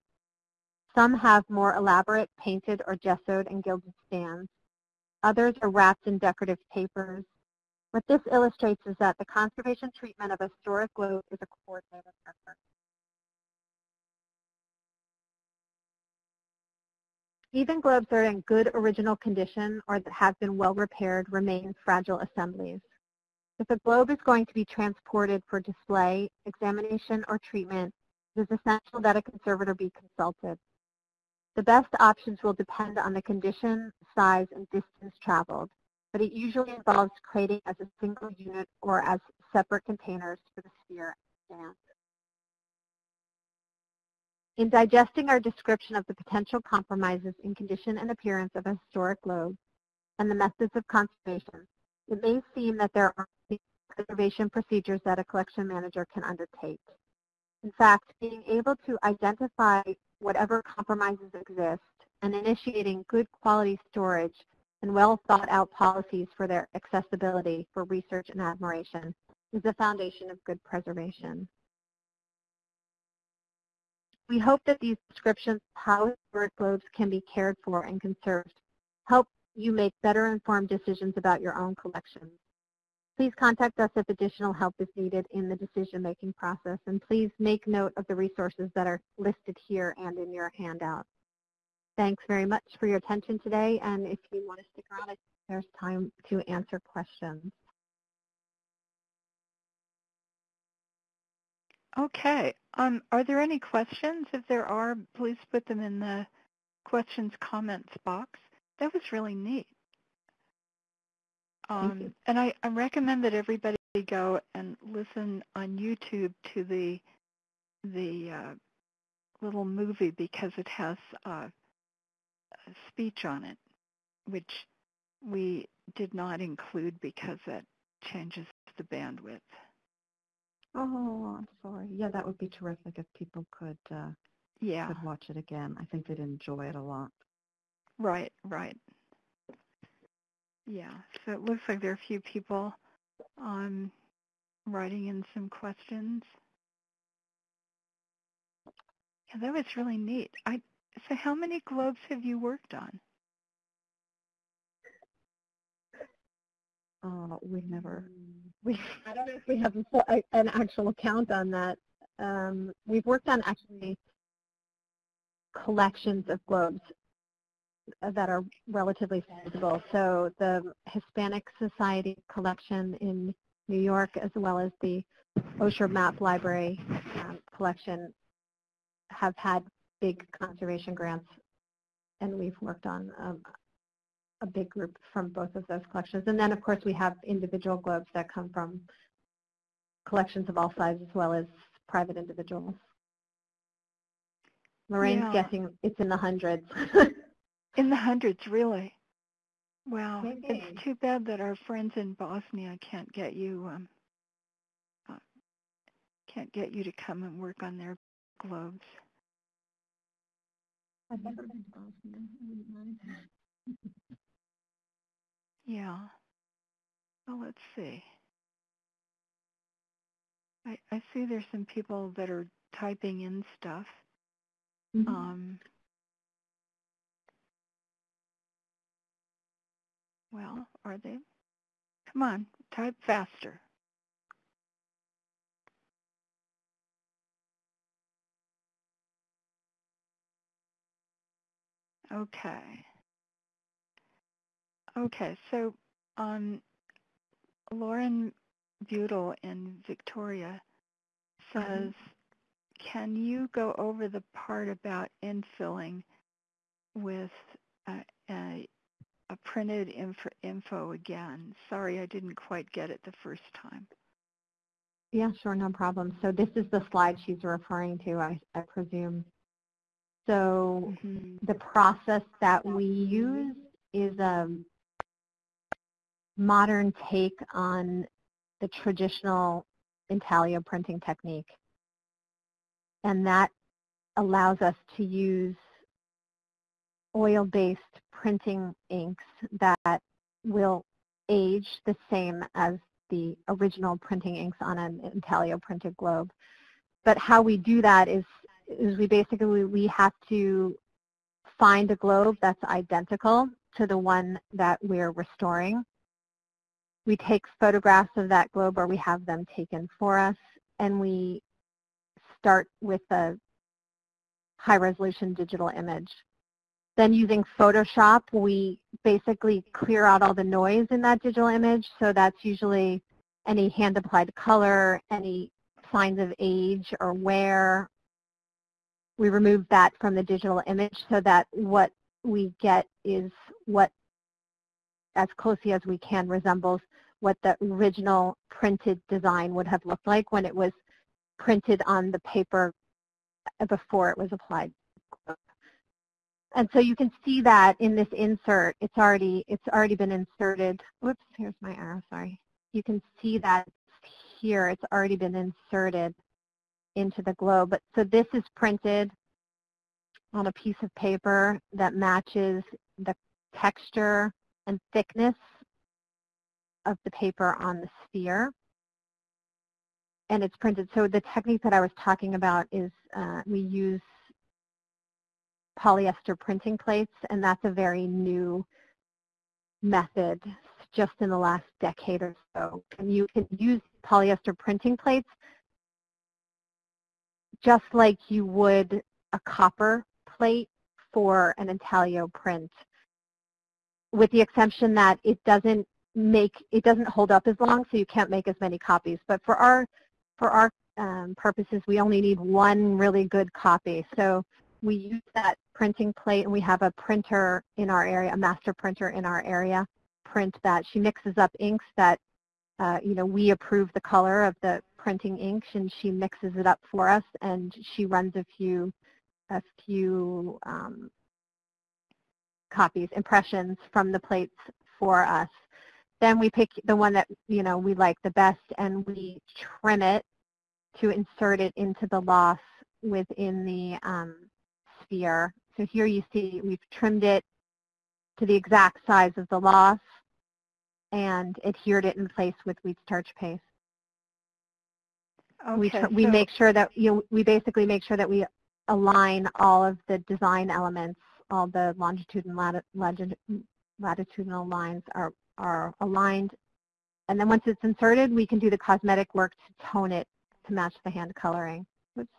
Some have more elaborate painted or gessoed and gilded stands. Others are wrapped in decorative papers. What this illustrates is that the conservation treatment of a historic globe is a coordinated effort. Even globes that are in good original condition or that have been well repaired remain fragile assemblies. If a globe is going to be transported for display, examination, or treatment, it is essential that a conservator be consulted. The best options will depend on the condition, size, and distance traveled, but it usually involves crating as a single unit or as separate containers for the sphere and. In digesting our description of the potential compromises in condition and appearance of a historic globe and the methods of conservation, it may seem that there are conservation procedures that a collection manager can undertake. In fact, being able to identify whatever compromises exist and initiating good quality storage and well thought out policies for their accessibility for research and admiration is the foundation of good preservation. We hope that these descriptions of how globes can be cared for and conserved help you make better informed decisions about your own collections. Please contact us if additional help is needed in the decision-making process, and please make note of the resources that are listed here and in your handout. Thanks very much for your attention today, and if you want to stick around, there's time to answer questions. Okay. Um, are there any questions? If there are, please put them in the questions comments box. That was really neat. Um, and I, I recommend that everybody go and listen on YouTube to the the uh, little movie because it has uh, a speech on it, which we did not include because it changes the bandwidth. Oh, I'm sorry. Yeah, that would be terrific if people could uh, yeah could watch it again. I think they'd enjoy it a lot. Right, right. Yeah, so it looks like there are a few people um, writing in some questions. Yeah, that was really neat. I so how many globes have you worked on? Uh, we never, we, I don't know if we have a, an actual count on that. Um, we've worked on actually collections of globes that are relatively sizable. So the Hispanic Society collection in New York as well as the Osher Map Library um, collection have had big conservation grants and we've worked on um, a big group from both of those collections. And then of course we have individual globes that come from collections of all sizes as well as private individuals. Lorraine's yeah. guessing it's in the hundreds. In the hundreds, really. Wow. Maybe. It's too bad that our friends in Bosnia can't get you um, uh, can't get you to come and work on their globes. I've never been to Bosnia. I wouldn't mind. yeah. Well, let's see. I, I see there's some people that are typing in stuff. Mm-hmm. Um, Well, are they? Come on, type faster. Okay. Okay, so um, Lauren Butel in Victoria says, can you go over the part about infilling with a, a, a printed info, info again? Sorry, I didn't quite get it the first time. Yeah, sure, no problem. So this is the slide she's referring to, I, I presume. So Mhm. the process that we use is a modern take on the traditional intaglio printing technique. And that allows us to use oil-based printing inks that will age the same as the original printing inks on an intaglio printed globe. But how we do that is, is we basically, we have to find a globe that's identical to the one that we're restoring. We take photographs of that globe or we have them taken for us and we start with a high resolution digital image. Then using Photoshop, we basically clear out all the noise in that digital image. So that's usually any hand applied color, any signs of age or wear. We remove that from the digital image so that what we get is what as closely as we can resembles what the original printed design would have looked like when it was printed on the paper before it was applied. And so you can see that in this insert, it's already it's already been inserted. Whoops, here's my arrow, sorry. You can see that here it's already been inserted into the globe. But so this is printed on a piece of paper that matches the texture and thickness of the paper on the sphere. And it's printed. So the technique that I was talking about is uh, we use polyester printing plates, and that's a very new method just in the last decade or so. And you can use polyester printing plates just like you would a copper plate for an intaglio print, with the exception that it doesn't make it doesn't hold up as long, so you can't make as many copies. But for our for our um, purposes, we only need one really good copy. So we use that printing plate, and we have a printer in our area, a master printer in our area, print that. She mixes up inks that, uh, you know, we approve the color of the printing ink, and she mixes it up for us, and she runs a few, a few um, copies, impressions from the plates for us. Then we pick the one that, you know, we like the best, and we trim it to insert it into the loss within the um, sphere. So here you see we've trimmed it to the exact size of the loss and adhered it in place with wheat starch paste. Okay, we, tr- we make sure that, you know, we basically make sure that we align all of the design elements, all the longitude and lati- lati- latitudinal lines are, are aligned. And then once it's inserted, we can do the cosmetic work to tone it to match the hand coloring. Whoops.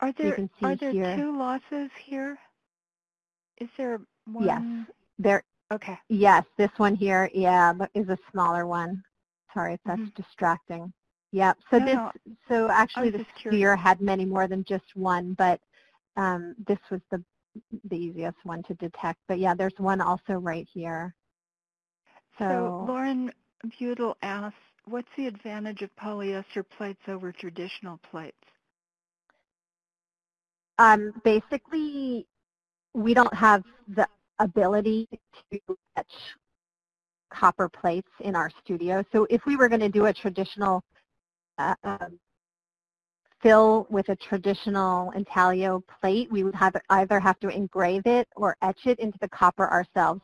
Are there can see are there here. two losses here? Is there one? Yes. There, Okay. Yes, this one here, yeah, but is a smaller one. Sorry, if that's Mhm. distracting. Yep. So No, this, no, so actually the sphere had many more than just one, but um, this was the the easiest one to detect. But yeah, there's one also right here. So So, Lauren Butel asks, what's the advantage of polyester plates over traditional plates? um, basically, we don't have the ability to etch copper plates in our studio. So if we were going to do a traditional uh, um, fill with a traditional intaglio plate, we would have either have to engrave it or etch it into the copper ourselves.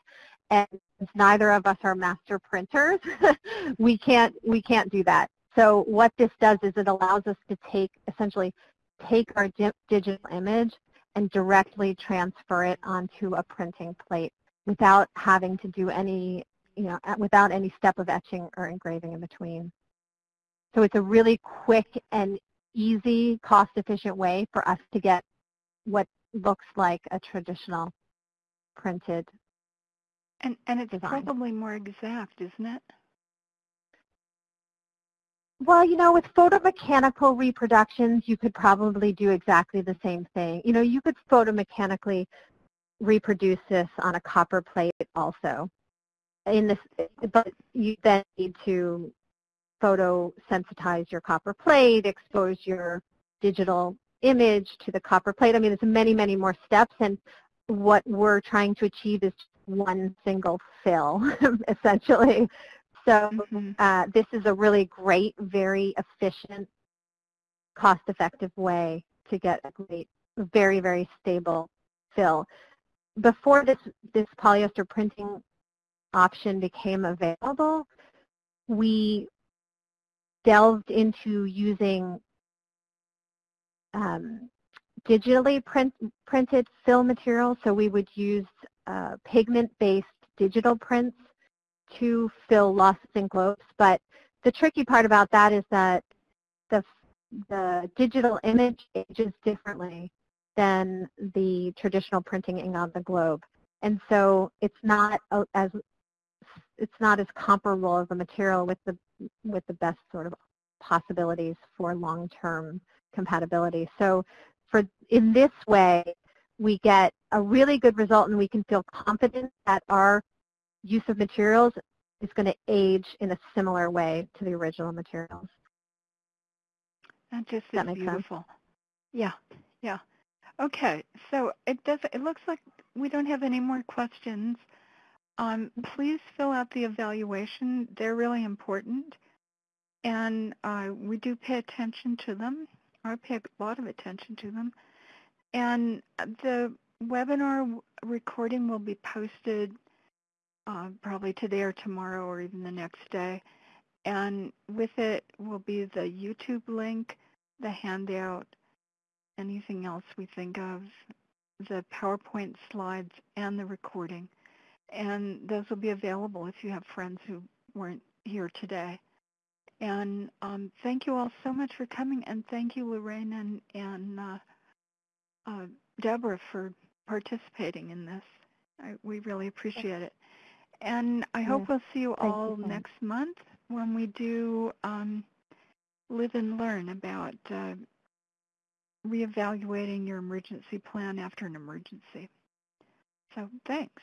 And since neither of us are master printers, we can't we can't do that. So what this does is it allows us to take essentially take our di digital image and directly transfer it onto a printing plate without having to do any, you know, without any step of etching or engraving in between. So it's a really quick and easy, cost-efficient way for us to get what looks like a traditional printed And, and it's design. probably more exact, isn't it? Well, you know, with photomechanical reproductions, you could probably do exactly the same thing. You know, you could photomechanically reproduce this on a copper plate also. In this, but you then need to photosensitize your copper plate, expose your digital image to the copper plate. I mean, it's many, many more steps, and what we're trying to achieve is one single fill, essentially. So Mhm. uh, this is a really great, very efficient, cost-effective way to get a great, very, very stable fill. Before this, this polyester printing option became available, we delved into using um, digitally print, printed fill material. So we would use uh, pigment-based digital prints to fill lost zinc globes. But the tricky part about that is that the, the digital image ages differently than the traditional printing ink on the globe. And so it's not as it's not as comparable as a material with the with the best sort of possibilities for long-term compatibility. So for in this way, we get a really good result and we can feel confident that our use of materials is going to age in a similar way to the original materials. That just That is makes sense? beautiful. Yeah, yeah. Okay, so it does. It looks like we don't have any more questions. Um, please fill out the evaluation. They're really important, and uh, we do pay attention to them. I pay a lot of attention to them. And the webinar recording will be posted uh, probably today or tomorrow or even the next day. And with it will be the YouTube link, the handout, anything else we think of, the PowerPoint slides, and the recording. And those will be available if you have friends who weren't here today. And um, thank you all so much for coming, and thank you, Lorraine and, and uh, uh, Deborah, for participating in this. I, we really appreciate it. And I hope we'll see you thank all much. next month when we do um, live and learn about uh, reevaluating your emergency plan after an emergency. So thanks.